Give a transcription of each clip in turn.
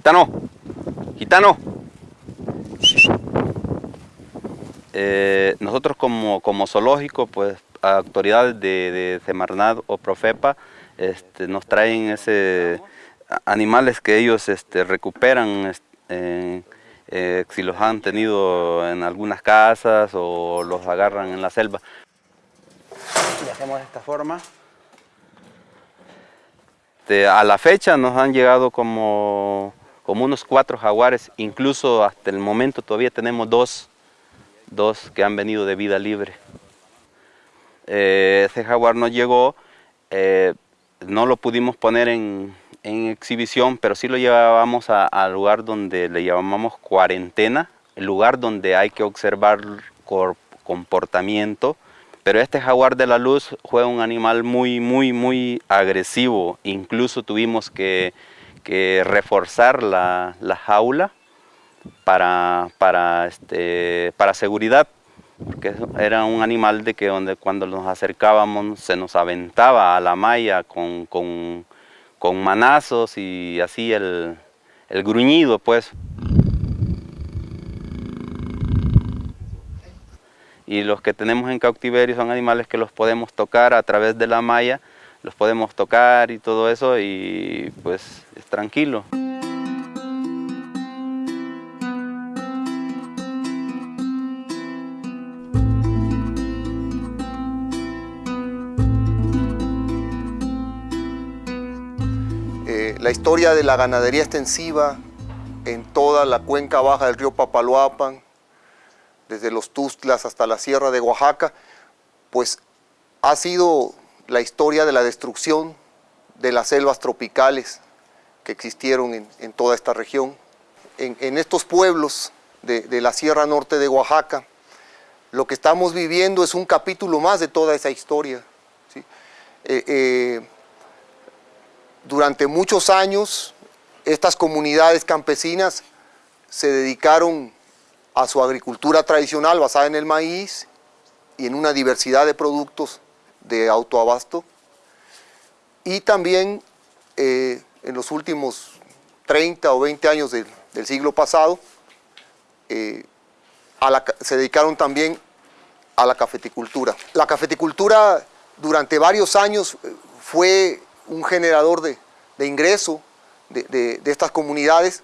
Gitano, gitano. Eh, nosotros como, como, zoológico, pues autoridades de, de o Profepa este, nos traen ese animales que ellos este, recuperan eh, si los han tenido en algunas casas o los agarran en la selva. Y hacemos de esta forma. a la fecha nos han llegado como, como unos cuatro jaguares, incluso hasta el momento todavía tenemos dos, dos que han venido de vida libre. Eh, ese jaguar nos llegó, no lo pudimos poner en, en exhibición, pero sí lo llevábamos al lugar donde le llamamos cuarentena, el lugar donde hay que observar comportamiento, pero este jaguar de la luz fue un animal muy, muy, muy agresivo, incluso tuvimos que, reforzar la, jaula para, para, este, para seguridad, porque era un animal de que donde cuando nos acercábamos se nos aventaba a la malla con con manazos y así el, gruñido pues. Y los que tenemos en cautiverio son animales que los podemos tocar a través de la malla, los podemos tocar y todo eso y pues tranquilo. la historia de la ganadería extensiva en toda la cuenca baja del río Papaloapan, desde los Tustlas hasta la sierra de Oaxaca, pues ha sido la historia de la destrucción de las selvas tropicales que existieron en, toda esta región. En, estos pueblos de, la sierra norte de Oaxaca, lo que estamos viviendo es un capítulo más de toda esa historia. Eh, eh, durante muchos años, estas comunidades campesinas se dedicaron a su agricultura tradicional basada en el maíz y en una diversidad de productos de autoabasto. Y también eh, en los últimos 30 o 20 años del siglo pasado, eh, se dedicaron también a la cafeticultura. La cafeticultura durante varios años eh, fue un generador de, ingreso de, estas comunidades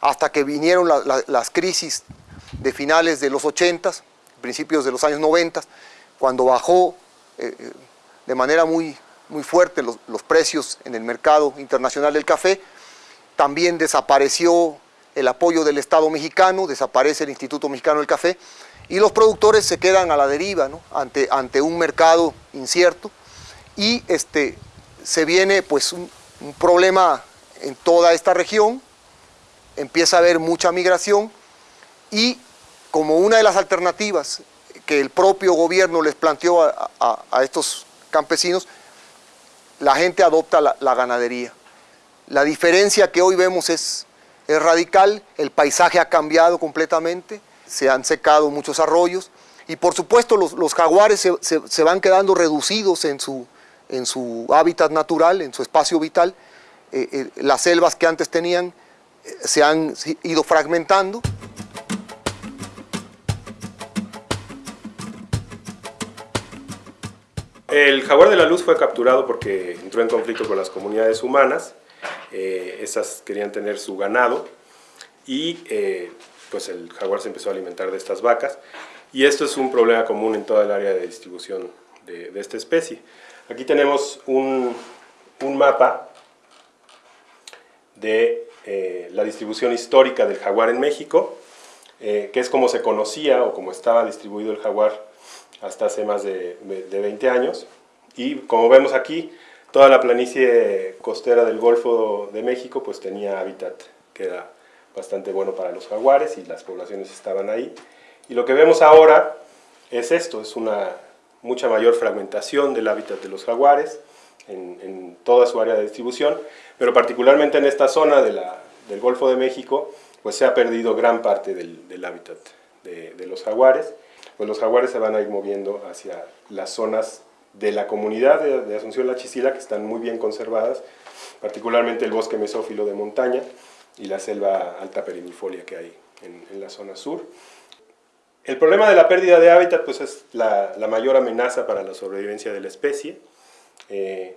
hasta que vinieron las crisis de finales de los 80, principios de los años 90, cuando bajó eh, de manera muy, muy fuerte los, los, precios en el mercado internacional del café, también desapareció el apoyo del Estado mexicano, desaparece el Instituto Mexicano del Café, y los productores se quedan a la deriva ante, ante un mercado incierto, y este, se viene pues un, problema en toda esta región, empieza a haber mucha migración y como una de las alternativas que el propio gobierno les planteó a, estos campesinos, la gente adopta la, ganadería. La diferencia que hoy vemos es, es radical, el paisaje ha cambiado completamente, se han secado muchos arroyos y por supuesto los, jaguares se van quedando reducidos en su, en su hábitat natural, en su espacio vital. Eh, eh, las selvas que antes tenían eh, se han ido fragmentando. El jaguar de la luz fue capturado porque entró en conflicto con las comunidades humanas. esas querían tener su ganado y pues el jaguar se empezó a alimentar de estas vacas. Y esto es un problema común en toda el área de distribución de esta especie. Aquí tenemos un, mapa de eh, la distribución histórica del jaguar en México, eh, que es como se conocía o como estaba distribuido el jaguar hasta hace más de, 20 años. Y como vemos aquí, toda la planicie costera del Golfo de México pues tenía hábitat que era bastante bueno para los jaguares y las poblaciones estaban ahí. Y lo que vemos ahora es esto, es una mucha mayor fragmentación del hábitat de los jaguares en, toda su área de distribución, pero particularmente en esta zona de la, del Golfo de México, pues se ha perdido gran parte del, del hábitat de, de, los jaguares. Pues los jaguares se van a ir moviendo hacia las zonas de la comunidad de, de Asunción La Chisila, que están muy bien conservadas, particularmente el bosque mesófilo de montaña, y la selva alta perimifolia que hay en, la zona sur. El problema de la pérdida de hábitat pues, es la, mayor amenaza para la sobrevivencia de la especie, eh,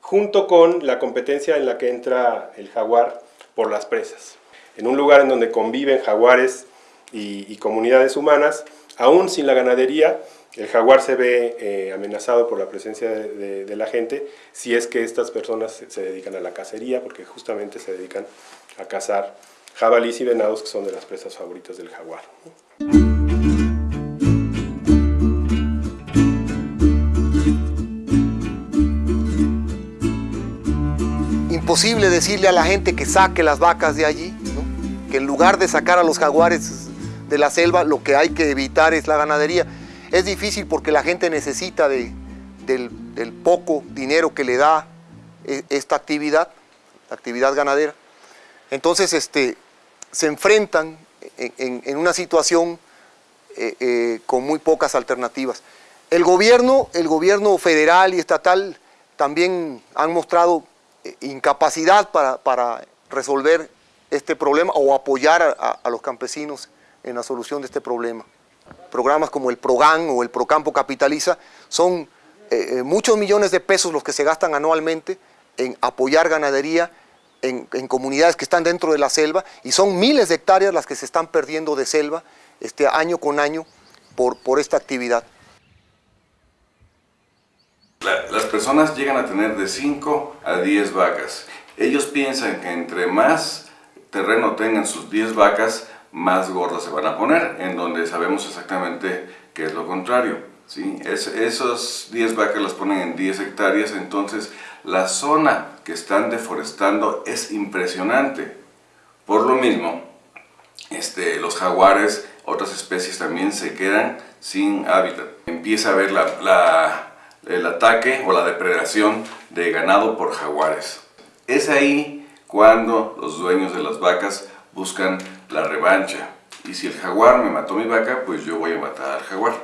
junto con la competencia en la que entra el jaguar por las presas. En un lugar en donde conviven jaguares y, comunidades humanas, aún sin la ganadería, el jaguar se ve eh, amenazado por la presencia de, la gente si es que estas personas se, dedican a la cacería, porque justamente se dedican a cazar jabalís y venados que son de las presas favoritas del jaguar. Imposible decirle a la gente que saque las vacas de allí, que en lugar de sacar a los jaguares de la selva, lo que hay que evitar es la ganadería. Es difícil porque la gente necesita de, del, poco dinero que le da e, esta actividad, actividad ganadera. Entonces este, se enfrentan en, una situación eh, eh, con muy pocas alternativas. El gobierno, el gobierno federal y estatal también han mostrado eh, incapacidad para, resolver este problema o apoyar a, los campesinos en la solución de este problema. Programas como el PROGAN o el PROCAMPO Capitaliza son muchos millones de pesos los que se gastan anualmente en apoyar ganadería en, comunidades que están dentro de la selva y son miles de hectáreas las que se están perdiendo de selva este, año con año por, por esta actividad. las personas llegan a tener de 5 a 10 vacas. Ellos piensan que entre más terreno tengan sus 10 vacas, más gordas se van a poner, en donde sabemos exactamente que es lo contrario. ¿sí? Es, esos 10 vacas las ponen en 10 hectáreas, entonces la zona que están deforestando es impresionante. Por lo mismo, este, los jaguares, otras especies también se quedan sin hábitat. Empieza a haber el ataque o la depredación de ganado por jaguares. Es ahí cuando los dueños de las vacas buscan la revancha. Y si el jaguar me mató mi vaca, pues yo voy a matar al jaguar.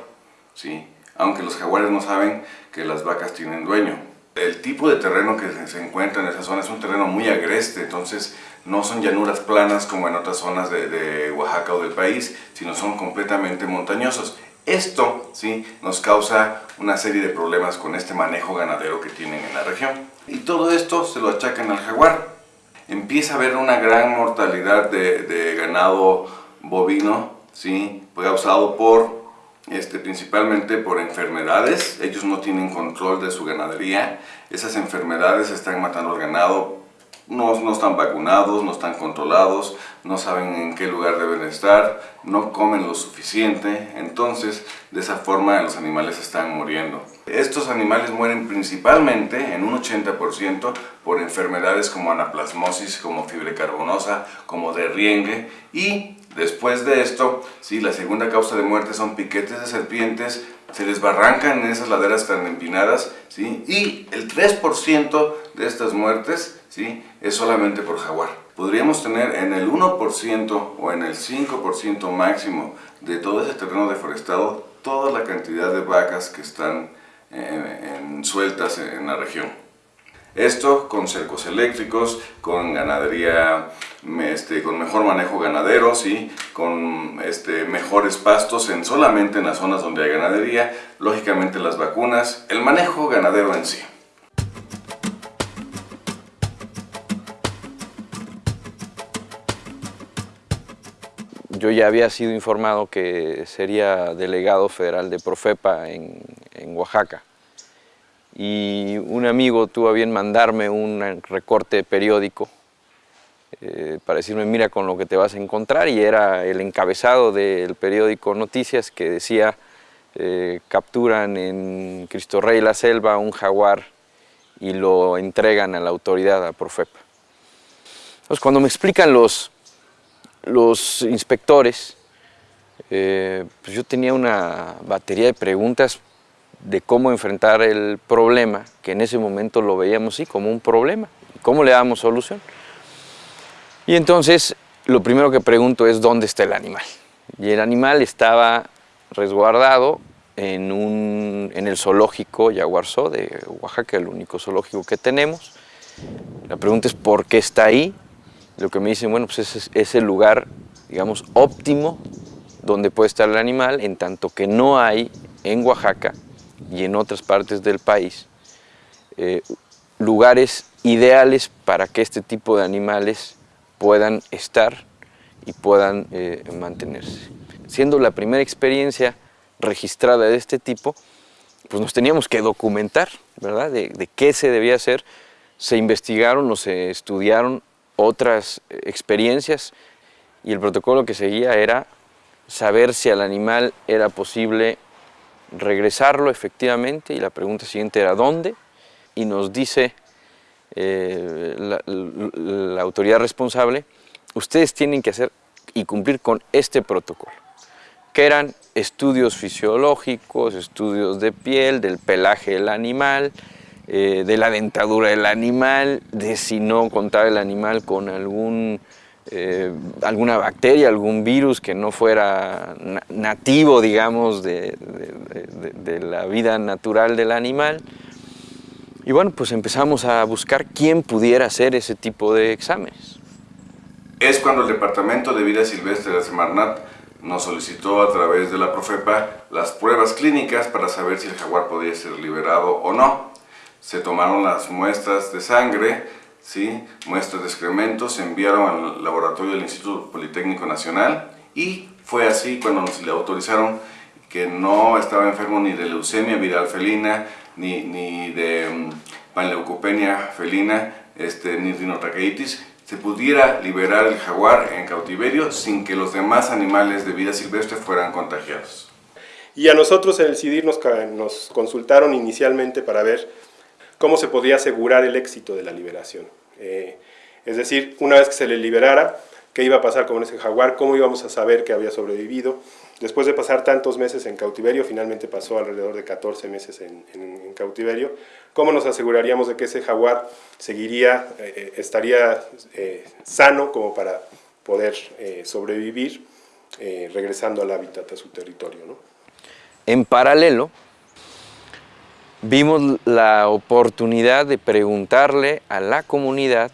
¿sí? Aunque los jaguares no saben que las vacas tienen dueño. El tipo de terreno que se encuentra en esa zona es un terreno muy agreste, entonces no son llanuras planas como en otras zonas de, Oaxaca o del país, sino son completamente montañosos. Esto ¿sí? nos causa una serie de problemas con este manejo ganadero que tienen en la región. Y todo esto se lo achacan al jaguar. Empieza a haber una gran mortalidad de, ganado bovino, ¿sí? causado por este, principalmente por enfermedades. Ellos no tienen control de su ganadería. Esas enfermedades están matando al ganado. No, no están vacunados, no están controlados, no saben en qué lugar deben estar, no comen lo suficiente. Entonces, de esa forma los animales están muriendo. Estos animales mueren principalmente, en un 80%, por enfermedades como anaplasmosis, como fiebre carbonosa, como derriengue y Después de esto, sí, la segunda causa de muerte son piquetes de serpientes, se desbarrancan en esas laderas tan empinadas, ¿sí? y el 3% de estas muertes ¿sí? es solamente por jaguar. Podríamos tener en el 1% o en el 5% máximo de todo ese terreno deforestado toda la cantidad de vacas que están eh, sueltas en la región. Esto con cercos eléctricos, con ganadería, este, con mejor manejo ganadero, ¿sí? con este, mejores pastos en, solamente en las zonas donde hay ganadería, lógicamente las vacunas, el manejo ganadero en sí. Yo ya había sido informado que sería delegado federal de Profepa en, en Oaxaca y un amigo tuvo a bien mandarme un recorte periódico eh, para decirme mira con lo que te vas a encontrar y era el encabezado del periódico Noticias que decía eh, capturan en Cristo Rey la selva un jaguar y lo entregan a la autoridad, a Profepa. Entonces cuando me explican los, los inspectores, eh, pues yo tenía una batería de preguntas de cómo enfrentar el problema, que en ese momento lo veíamos sí como un problema, cómo le damos solución. Y entonces lo primero que pregunto es dónde está el animal. Y el animal estaba resguardado en, un, en el zoológico Yaguarzó de Oaxaca, el único zoológico que tenemos. La pregunta es por qué está ahí lo que me dicen, bueno, pues ese es el lugar, digamos, óptimo donde puede estar el animal, en tanto que no hay en Oaxaca y en otras partes del país eh, lugares ideales para que este tipo de animales puedan estar y puedan eh, mantenerse. Siendo la primera experiencia registrada de este tipo, pues nos teníamos que documentar, ¿verdad? De, de qué se debía hacer. Se investigaron o se estudiaron otras experiencias y el protocolo que seguía era saber si al animal era posible regresarlo efectivamente y la pregunta siguiente era ¿dónde? Y nos dice eh, la, autoridad responsable, ustedes tienen que hacer y cumplir con este protocolo, que eran estudios fisiológicos, estudios de piel, del pelaje del animal, eh, de la dentadura del animal, de si no contaba el animal con algún, eh, alguna bacteria, algún virus que no fuera nativo, digamos, de, de, la vida natural del animal. Y bueno, pues empezamos a buscar quién pudiera hacer ese tipo de exámenes. Es cuando el Departamento de Vida Silvestre de la Semarnat nos solicitó a través de la Profepa las pruebas clínicas para saber si el jaguar podía ser liberado o no se tomaron las muestras de sangre, ¿sí? muestras de excrementos, se enviaron al laboratorio del Instituto Politécnico Nacional y fue así cuando nos le autorizaron que no estaba enfermo ni de leucemia viral felina, ni, ni de panleucopenia felina, este, ni rinotraqueitis, se pudiera liberar el jaguar en cautiverio sin que los demás animales de vida silvestre fueran contagiados. Y a nosotros en el CIDIR nos consultaron inicialmente para ver cómo se podía asegurar el éxito de la liberación. Eh, es decir, una vez que se le liberara, qué iba a pasar con ese jaguar, cómo íbamos a saber que había sobrevivido. Después de pasar tantos meses en cautiverio, finalmente pasó alrededor de 14 meses en, cautiverio, ¿cómo nos aseguraríamos de que ese jaguar seguiría, eh, eh, estaría sano como para poder sobrevivir regresando al hábitat, a su territorio? ¿no? En paralelo, vimos la oportunidad de preguntarle a la comunidad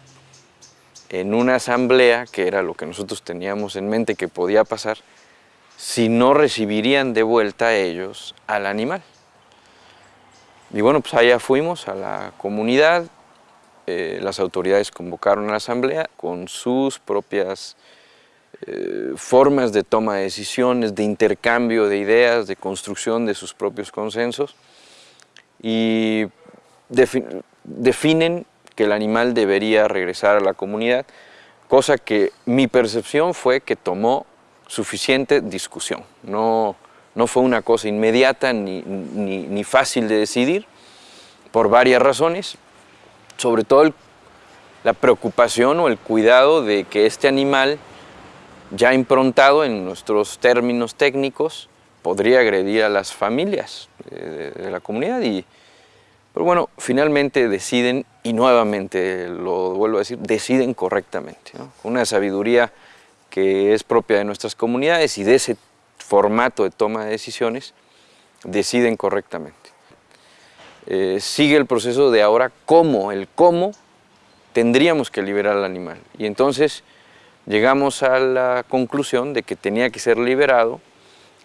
en una asamblea, que era lo que nosotros teníamos en mente que podía pasar, si no recibirían de vuelta a ellos al animal. Y bueno, pues allá fuimos a la comunidad, eh, las autoridades convocaron a la asamblea con sus propias eh, formas de toma de decisiones, de intercambio de ideas, de construcción de sus propios consensos y definen que el animal debería regresar a la comunidad, cosa que mi percepción fue que tomó suficiente discusión. No, no fue una cosa inmediata ni, ni, fácil de decidir, por varias razones, sobre todo la preocupación o el cuidado de que este animal, ya improntado en nuestros términos técnicos, podría agredir a las familias de, la comunidad. Y, pero bueno, finalmente deciden, y nuevamente lo vuelvo a decir, deciden correctamente, una sabiduría que es propia de nuestras comunidades y de ese formato de toma de decisiones, deciden correctamente. Eh, sigue el proceso de ahora cómo, el cómo tendríamos que liberar al animal. Y entonces llegamos a la conclusión de que tenía que ser liberado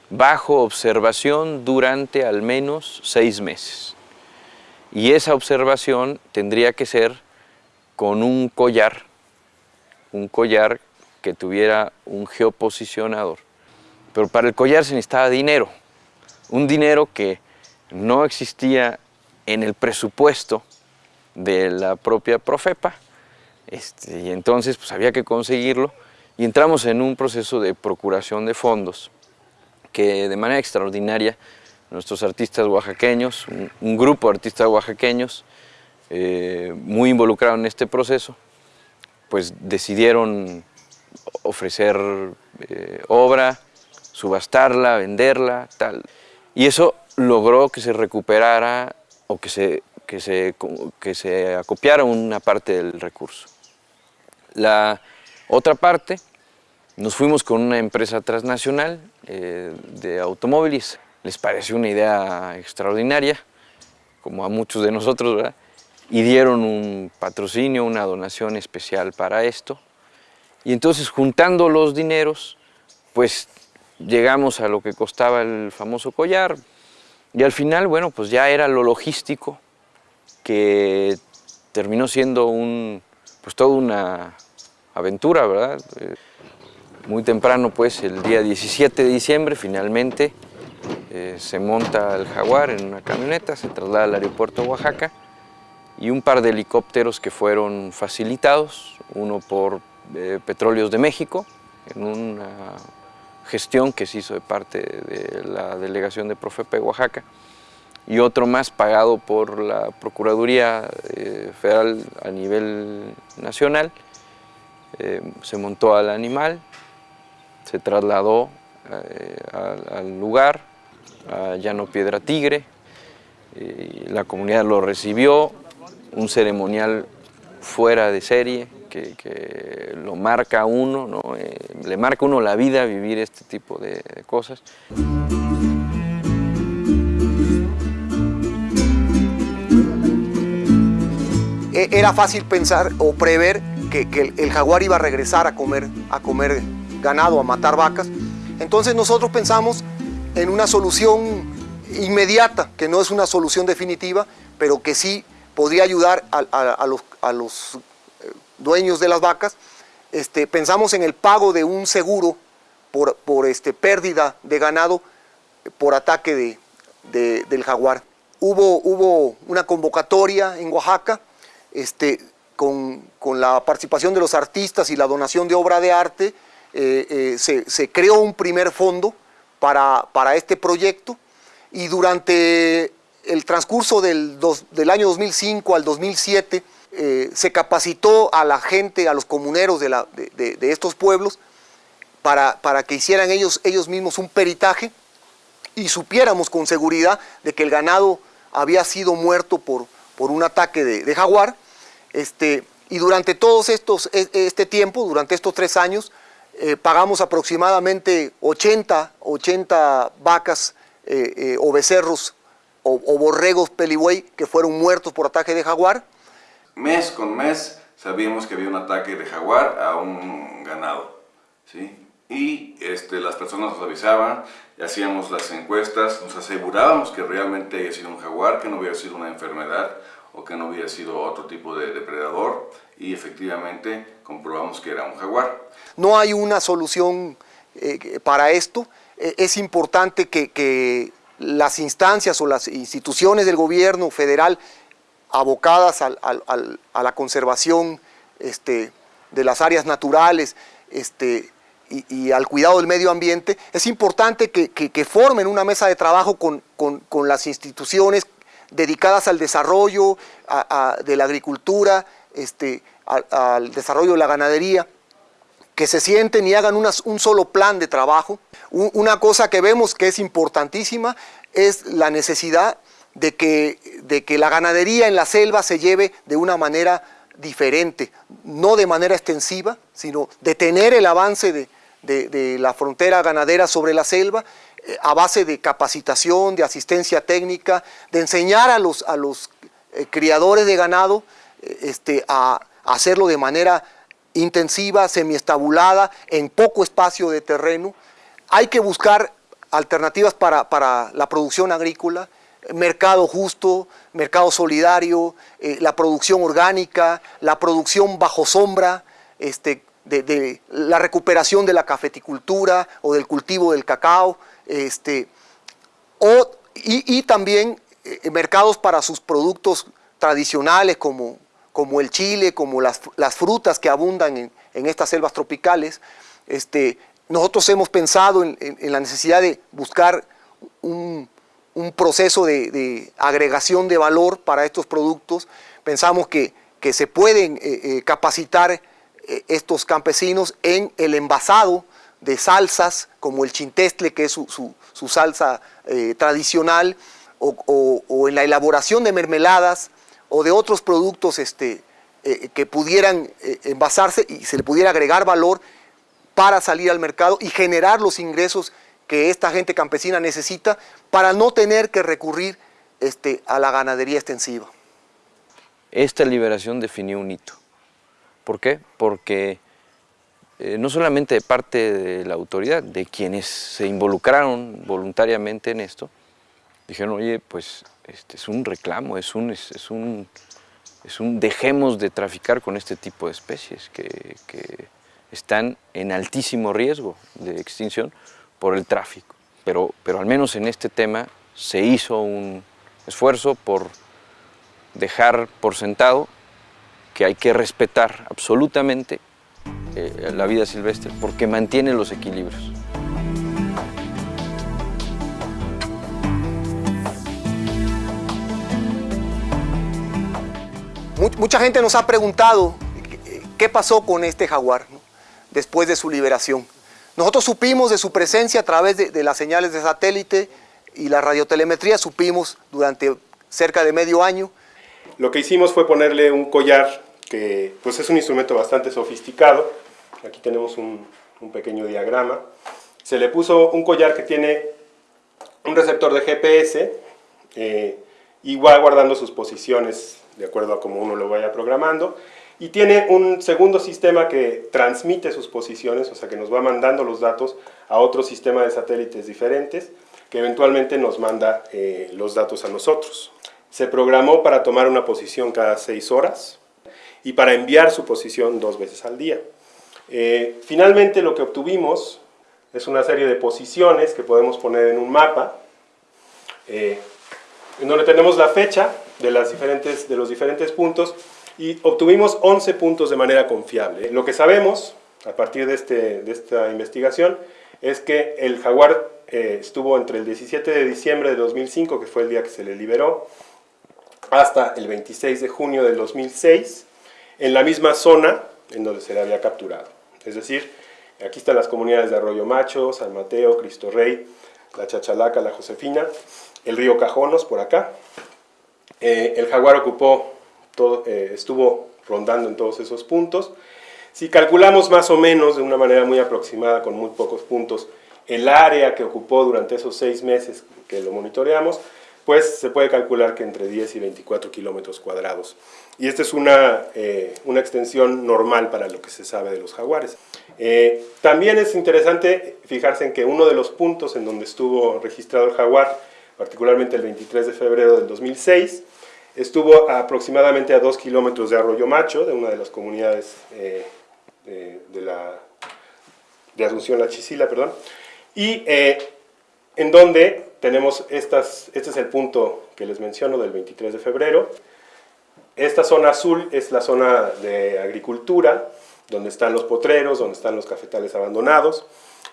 bajo observación durante al menos seis meses. Y esa observación tendría que ser con un collar, un collar que tuviera un geoposicionador. Pero para el collar se necesitaba dinero, un dinero que no existía en el presupuesto de la propia Profepa, este, y entonces pues había que conseguirlo, y entramos en un proceso de procuración de fondos que de manera extraordinaria nuestros artistas oaxaqueños, un, grupo de artistas oaxaqueños eh, muy involucrado en este proceso, pues decidieron ofrecer eh, obra, subastarla, venderla, tal. Y eso logró que se recuperara o que se, que se, que se acopiara una parte del recurso. La otra parte nos fuimos con una empresa transnacional eh, de automóviles. Les pareció una idea extraordinaria, como a muchos de nosotros, ¿verdad? y dieron un patrocinio, una donación especial para esto. Y entonces juntando los dineros, pues llegamos a lo que costaba el famoso collar y al final, bueno, pues ya era lo logístico que terminó siendo un, pues toda una aventura, ¿verdad? Muy temprano, pues, el día 17 de diciembre, finalmente, eh, se monta el Jaguar en una camioneta, se traslada al aeropuerto de Oaxaca y un par de helicópteros que fueron facilitados, uno por eh, Petróleos de México, en una gestión que se hizo de parte de la delegación de Profepa de Oaxaca, y otro más pagado por la Procuraduría eh, Federal a nivel nacional. se montó al animal, se trasladó al lugar, a Llano Piedra Tigre, la comunidad lo recibió, un ceremonial fuera de serie, que, lo marca uno, ¿no? Eh, le marca uno la vida vivir este tipo de, cosas. E, era fácil pensar o prever que, el, jaguar iba a regresar a comer, a comer ganado, a matar vacas. Entonces nosotros pensamos en una solución inmediata, que no es una solución definitiva, pero que sí podría ayudar a, los, eh, dueños de las vacas. Este, pensamos en el pago de un seguro por, este, pérdida de ganado por ataque de, del jaguar. Hubo, hubo una convocatoria en Oaxaca este, con, la participación de los artistas y la donación de obra de arte, eh, eh, se, creó un primer fondo para, este proyecto y durante el transcurso del, del año 2005 al 2007 eh, se capacitó a la gente, a los comuneros de, la, de, estos pueblos para, para, que hicieran ellos, ellos mismos un peritaje y supiéramos con seguridad de que el ganado había sido muerto por, por un ataque de, jaguar. Este, y durante estos, e, este tiempo, durante estos tres años, eh, pagamos aproximadamente 80, 80 vacas eh, eh, o becerros o, borregos pelibuey que fueron muertos por ataque de jaguar. Mes con mes sabíamos que había un ataque de jaguar a un ganado. ¿sí? Y este, las personas nos avisaban, hacíamos las encuestas, nos asegurábamos que realmente había sido un jaguar, que no había sido una enfermedad o que no había sido otro tipo de depredador y efectivamente comprobamos que era un jaguar. No hay una solución eh, para esto, eh, es importante que, las instancias o las instituciones del gobierno federal abocadas a la conservación este, de las áreas naturales este, y, al cuidado del medio ambiente, es importante que, formen una mesa de trabajo con, con las instituciones dedicadas al desarrollo de la agricultura, este, al, desarrollo de la ganadería, que se sienten y hagan un solo plan de trabajo. una cosa que vemos que es importantísima es la necesidad de que, la ganadería en la selva se lleve de una manera diferente, no de manera extensiva, sino detener el avance de, la frontera ganadera sobre la selva eh, a base de capacitación, de asistencia técnica, de enseñar a los, eh, criadores de ganado este, a, hacerlo de manera intensiva, semiestabulada, en poco espacio de terreno. Hay que buscar alternativas para, la producción agrícola, mercado justo, mercado solidario, la producción orgánica, la producción bajo sombra, este, de, la recuperación de la cafeticultura o del cultivo del cacao, este, o, y, también eh, mercados para sus productos tradicionales como, como el chile, como las, frutas que abundan en, estas selvas tropicales. Este, nosotros hemos pensado en, la necesidad de buscar un, proceso de, agregación de valor para estos productos. Pensamos que, se pueden eh, eh, capacitar estos campesinos en el envasado de salsas, como el chintestle, que es su, salsa eh, tradicional, o, en la elaboración de mermeladas o de otros productos este, eh, que pudieran eh, envasarse y se le pudiera agregar valor para salir al mercado y generar los ingresos que esta gente campesina necesita para no tener que recurrir este, a la ganadería extensiva. Esta liberación definió un hito. ¿Por qué? Porque eh, no solamente de parte de la autoridad, de quienes se involucraron voluntariamente en esto, dijeron, oye, pues este es un reclamo, es un, es, un, es un dejemos de traficar con este tipo de especies que, que están en altísimo riesgo de extinción por el tráfico. Pero, pero al menos en este tema se hizo un esfuerzo por dejar por sentado que hay que respetar absolutamente eh, la vida silvestre porque mantiene los equilibrios. Mucha gente nos ha preguntado qué pasó con este jaguar después de su liberación. Nosotros supimos de su presencia a través de, las señales de satélite y la radiotelemetría, supimos durante cerca de medio año. Lo que hicimos fue ponerle un collar que pues es un instrumento bastante sofisticado. Aquí tenemos un, un pequeño diagrama. Se le puso un collar que tiene un receptor de GPS eh, y va guardando sus posiciones de acuerdo a cómo uno lo vaya programando. Y tiene un segundo sistema que transmite sus posiciones, o sea que nos va mandando los datos a otro sistema de satélites diferentes, que eventualmente nos manda eh, los datos a nosotros. Se programó para tomar una posición cada seis horas y para enviar su posición dos veces al día. Eh, finalmente lo que obtuvimos es una serie de posiciones que podemos poner en un mapa, eh, en donde tenemos la fecha de, las diferentes, los diferentes puntos y obtuvimos 11 puntos de manera confiable. Lo que sabemos a partir de, este, de esta investigación es que el jaguar eh, estuvo entre el 17 de diciembre de 2005, que fue el día que se le liberó, hasta el 26 de junio del 2006, en la misma zona en donde se le había capturado. Es decir, aquí están las comunidades de Arroyo Macho, San Mateo, Cristo Rey, la Chachalaca, la Josefina, el río Cajonos por acá. Eh, el jaguar ocupó, todo, eh, estuvo rondando en todos esos puntos. Si calculamos más o menos de una manera muy aproximada, con muy pocos puntos, el área que ocupó durante esos seis meses que lo monitoreamos, pues se puede calcular que entre 10 y 24 kilómetros cuadrados. Y esta es una, eh, una, extensión normal para lo que se sabe de los jaguares. Eh, también es interesante fijarse en que uno de los puntos en donde estuvo registrado el jaguar, particularmente el 23 de febrero del 2006, estuvo aproximadamente a 2 kilómetros de Arroyo Macho, de una de las comunidades eh, de, la, de Asunción La Chisila, perdón, y en donde tenemos estas, este es el punto que les menciono del 23 de febrero. Esta zona azul es la zona de agricultura, donde están los potreros, donde están los cafetales abandonados,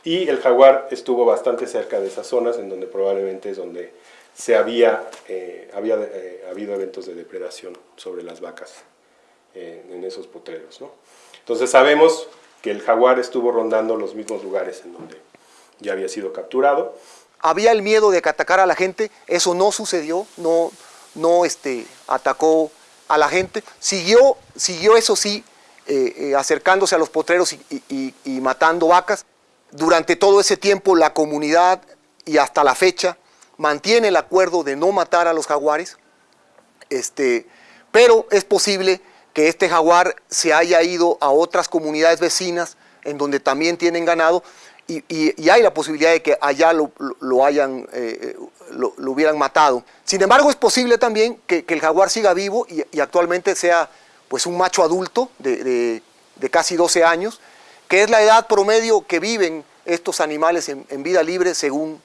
y el jaguar estuvo bastante cerca de esas zonas, en donde probablemente es donde se había, eh, había eh, habido eventos de depredación sobre las vacas eh, en esos potreros. ¿no? Entonces sabemos que el jaguar estuvo rondando los mismos lugares en donde ya había sido capturado, había el miedo de que atacara a la gente, eso no sucedió, no, no este, atacó a la gente, siguió, siguió eso sí, eh, eh, acercándose a los potreros y, matando vacas. Durante todo ese tiempo la comunidad y hasta la fecha mantiene el acuerdo de no matar a los jaguares, este, pero es posible que este jaguar se haya ido a otras comunidades vecinas en donde también tienen ganado y, hay la posibilidad de que allá lo, hayan, eh, lo, hubieran matado. Sin embargo, es posible también que, el jaguar siga vivo y, actualmente sea pues, un macho adulto de, casi 12 años, que es la edad promedio que viven estos animales en, vida libre según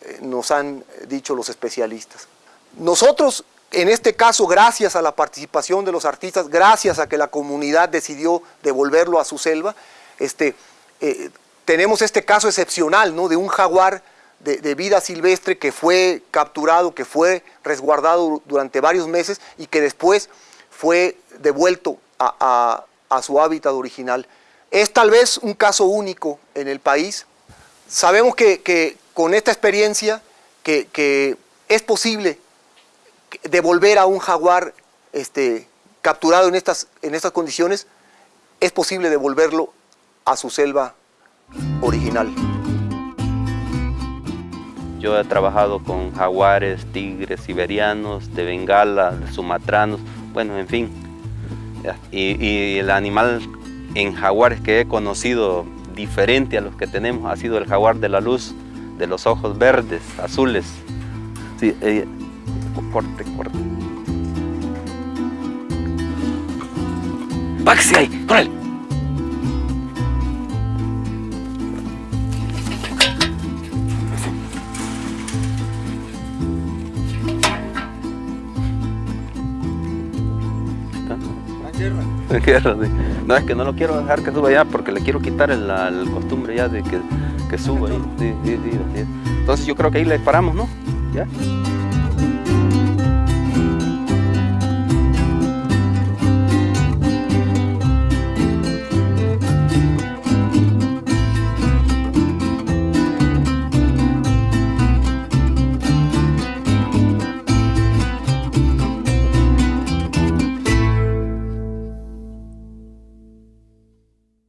eh, nos han dicho los especialistas. Nosotros, en este caso, gracias a la participación de los artistas, gracias a que la comunidad decidió devolverlo a su selva, este, eh, tenemos este caso excepcional ¿no? de un jaguar de, vida silvestre que fue capturado, que fue resguardado durante varios meses y que después fue devuelto a, su hábitat original. Es tal vez un caso único en el país. Sabemos que, con esta experiencia que, es posible devolver a un jaguar este, capturado en estas, en estas condiciones, es posible devolverlo a su selva original. Yo he trabajado con jaguares, tigres siberianos, de Bengala, sumatranos, bueno, en fin. Y, el animal en jaguares que he conocido diferente a los que tenemos ha sido el jaguar de la luz, de los ojos verdes, azules. Sí, eh, corte, corte. ¡Baxi ahí! ¡Con sí. No, es que no lo quiero dejar que suba ya porque le quiero quitar el, la- costumbre ya de que, que suba. Sí. Entonces yo creo que ahí le paramos, ¿no?